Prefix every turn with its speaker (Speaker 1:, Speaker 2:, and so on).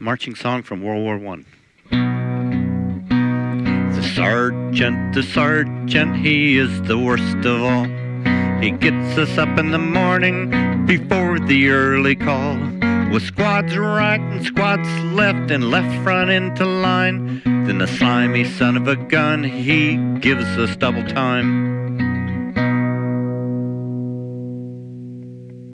Speaker 1: marching song from World War One. The sergeant, the sergeant, he is the worst of all. He gets us up in the morning before the early call. With squads right and squads left and left front into line. Then the slimy son of a gun, he gives us double time.